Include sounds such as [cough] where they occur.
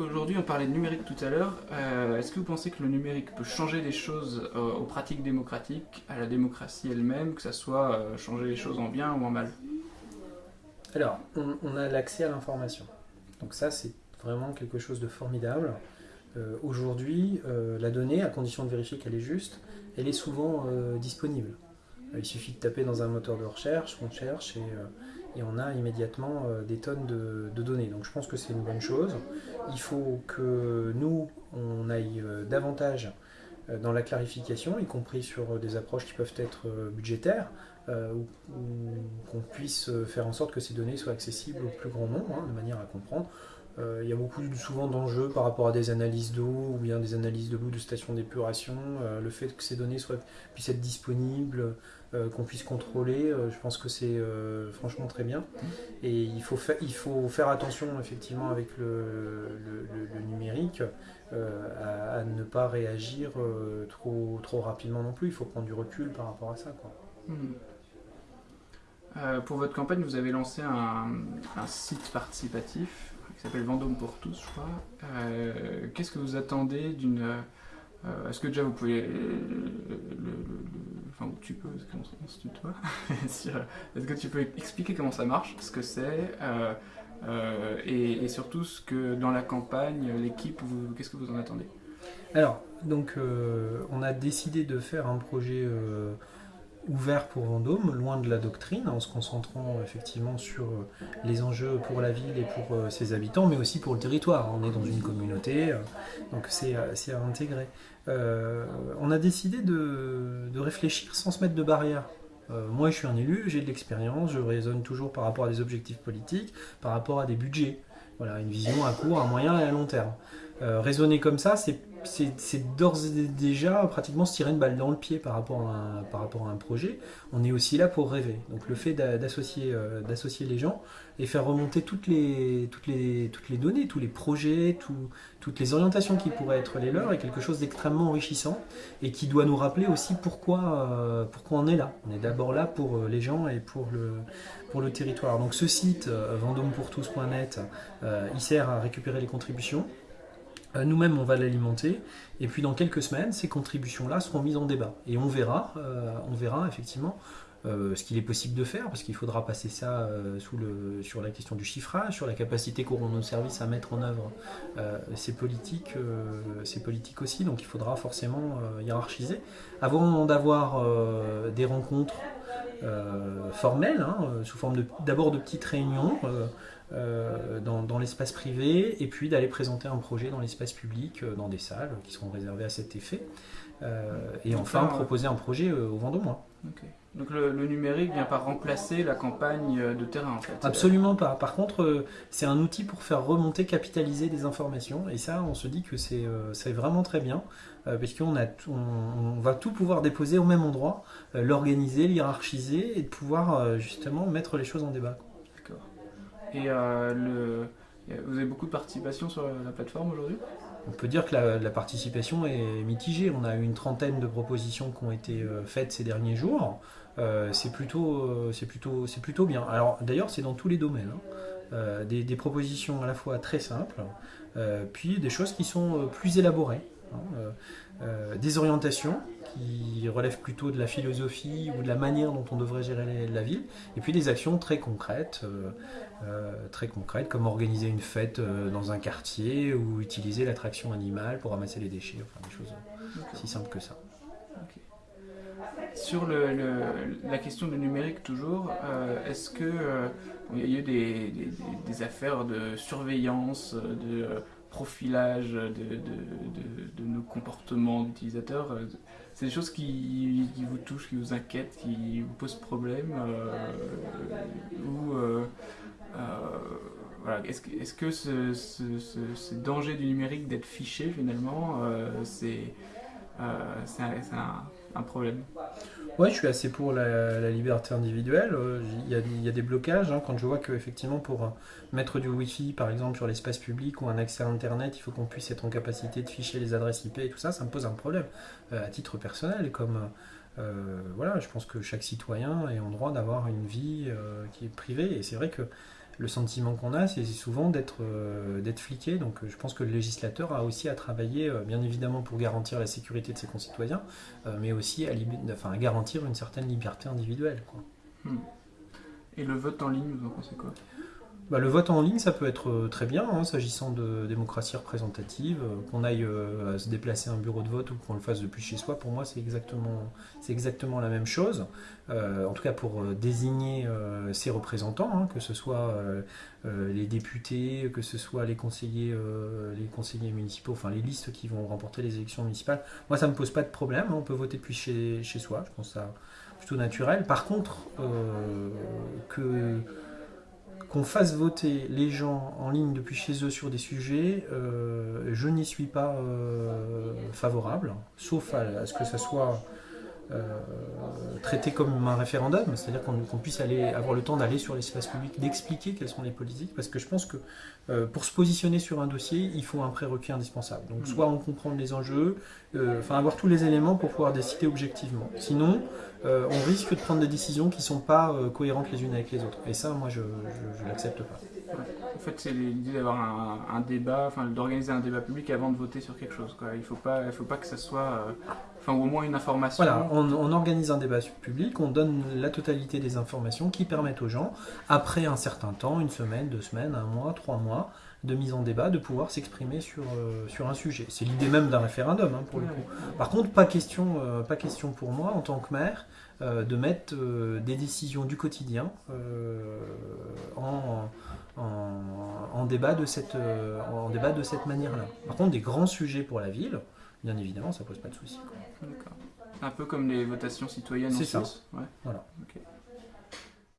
Aujourd'hui, on parlait de numérique tout à l'heure. Euh, est-ce que vous pensez que le numérique peut changer des choses euh, aux pratiques démocratiques, à la démocratie elle-même, que ça soit euh, changer les choses en bien ou en mal? Alors, on, a l'accès à l'information. Donc ça, c'est vraiment quelque chose de formidable. Aujourd'hui, la donnée, à condition de vérifier qu'elle est juste, elle est souvent disponible. il suffit de taper dans un moteur de recherche, on cherche et et on a immédiatement euh, des tonnes de, données. Donc je pense que c'est une bonne chose. Il faut que nous, on aille euh, davantage euh, dans la clarification, y compris sur des approches qui peuvent être budgétaires, ou, qu'on puisse faire en sorte que ces données soient accessibles au plus grand nombre, hein, de manière à comprendre. Il y a beaucoup souvent d'enjeux par rapport à des analyses d'eau ou bien des analyses de l'eau de stations d'épuration. le fait que ces données puissent être disponibles, euh, qu'on puisse contrôler, euh, je pense que c'est euh, franchement très bien. Et il faut, faire attention effectivement avec le, numérique à, ne pas réagir trop, trop rapidement non plus. Il faut prendre du recul par rapport à ça. Hmm. pour votre campagne, vous avez lancé un, site participatif qui s'appelle Vendôme pour tous, je crois. Qu'est-ce que vous attendez d'une euh, est-ce que déjà vous pouvez, enfin tu peux, [laughs] est-ce que tu peux expliquer comment ça marche, ce que c'est, euh, euh, et, surtout ce que dans la campagne, l'équipe, qu'est-ce que vous en attendez? Alors, donc on a décidé de faire un projet ouvert pour Vendôme, loin de la doctrine, en se concentrant effectivement sur euh, les enjeux pour la ville et pour euh, ses habitants, mais aussi pour le territoire. On est dans une communauté, euh, donc c'est à intégrer. on a décidé de, réfléchir sans se mettre de barrière. moi, je suis un élu, j'ai de l'expérience, je raisonne toujours par rapport à des objectifs politiques, par rapport à des budgets. Voilà, une vision à court, à moyen et à long terme. Raisonner comme ça, c'est d'ores et déjà pratiquement se tirer une balle dans le pied par rapport, à un, projet. On est aussi là pour rêver. Donc le fait d'associer euh, d'associer les gens et faire remonter toutes les, données, tous les projets, toutes les orientations qui pourraient être les leurs est quelque chose d'extrêmement enrichissant et qui doit nous rappeler aussi pourquoi, euh, on est là. On est d'abord là pour euh, les gens et pour le, territoire. Donc ce site, vendômepourtous.net, il sert à récupérer les contributions euh, nous-mêmes, on va l'alimenter, et puis dans quelques semaines, ces contributions-là seront mises en débat. Et on verra, euh, on verra effectivement euh, ce qu'il est possible de faire, parce qu'il faudra passer ça sur la question du chiffrage, sur la capacité qu'auront nos services à mettre en œuvre ces, politiques, ces politiques aussi. Donc il faudra forcément hiérarchiser. Avant d'avoir des rencontres formelles, hein, sous forme d'abord de, petites réunions, euh, dans, l'espace privé et puis d'aller présenter un projet dans l'espace public, euh, dans des salles qui seront réservées à cet effet. Euh, et enfin proposer un projet au Vendômois. Donc le, numérique vient pas remplacer la campagne de terrain en fait Absolument pas. Par contre, c'est un outil pour faire remonter, capitaliser des informations. Et ça, on se dit que c'est vraiment très bien, puisqu'on on, va tout pouvoir déposer au même endroit, l'organiser, l'hierarchiser et de pouvoir justement mettre les choses en débat. Et euh, le... vous avez beaucoup de participation sur la plateforme aujourd'hui? On peut dire que la, participation est mitigée. On a eu une trentaine de propositions qui ont été euh, faites ces derniers jours. Euh, c'est plutôt, c'est plutôt, c'est plutôt bien. Alors d'ailleurs, c'est dans tous les domaines. Hein. des, propositions à la fois très simples, puis des choses qui sont plus élaborées. Hein. des orientations qui relèvent plutôt de la philosophie ou de la manière dont on devrait gérer la ville, et puis des actions très concrètes, euh, euh, très concrètes comme organiser une fête euh, dans un quartier ou utiliser l'attraction animale pour ramasser les déchets, enfin des choses aussi simples que ça. Sur le, la question du numérique toujours, est-ce que il y a eu des, des, affaires de surveillance, de profilage de, de, nos comportements d'utilisateurs c'est des choses qui, vous touchent, qui vous inquiètent, qui vous posent problème euh, ou euh, euh, voilà, est-ce que, est que ce, ce, danger du numérique d'être fiché finalement c'est un, un, problème oui, je suis assez pour la, liberté individuelle. Il y, a, des blocages. Hein, quand je vois qu'effectivement, pour mettre du Wi-Fi, par exemple, sur l'espace public ou un accès à Internet, il faut qu'on puisse être en capacité de ficher les adresses IP et tout ça, ça me pose un problème euh, à titre personnel. Comme euh, voilà, je pense que chaque citoyen est en droit d'avoir une vie euh, qui est privée. Et c'est vrai que le sentiment qu'on a, c'est souvent d'être d'être fliqué. Donc je pense que le législateur a aussi à travailler, bien évidemment, pour garantir la sécurité de ses concitoyens, mais aussi à, à, garantir une certaine liberté individuelle. Hmm. Et le vote en ligne, vous en pensez quoi? Bah, le vote en ligne, ça peut être euh, très bien, hein, s'agissant de démocratie représentative. Euh, qu'on aille euh, se déplacer à un bureau de vote ou qu'on le fasse depuis chez soi, pour moi, c'est exactement, exactement la même chose. en tout cas, pour désigner ses représentants, hein, que ce soit les députés, que ce soit les conseillers, les conseillers municipaux, enfin les listes qui vont remporter les élections municipales. Moi, ça ne me pose pas de problème. Hein, on peut voter depuis chez, chez soi. Je pense ça plutôt naturel. Par contre, que qu'on fasse voter les gens en ligne depuis chez eux sur des sujets, euh, je n'y suis pas euh, favorable, sauf à, ce que ça soit traité comme un référendum, c'est-à-dire qu'on puisse aller avoir le temps d'aller sur l'espace public, d'expliquer quelles sont les politiques, parce que je pense que pour se positionner sur un dossier, il faut un prérequis indispensable. Donc soit on comprend les enjeux, enfin avoir tous les éléments pour pouvoir décider objectivement. Sinon, euh, on risque de prendre des décisions qui ne sont pas euh, cohérentes les unes avec les autres. Et ça, moi, je ne l'accepte pas. En fait, c'est l'idée d'avoir un, débat, enfin, d'organiser un débat public avant de voter sur quelque chose. Il ne faut pas, il faut pas que ça soit, euh, enfin, au moins une information. Voilà, on, organise un débat public, on donne la totalité des informations qui permettent aux gens, après un certain temps, une semaine, deux semaines, un mois, trois mois, de mise en débat, de pouvoir s'exprimer sur, sur un sujet. C'est l'idée même d'un référendum, hein, pour le coup. Par contre, pas question, pas question pour moi, en tant que maire, euh, de mettre euh, des décisions du quotidien euh, en, en, débat de cette, en débat de cette manière-là. Par contre, des grands sujets pour la ville, bien évidemment, ça pose pas de souci. Un peu comme les votations citoyennes en Suisse. Voilà.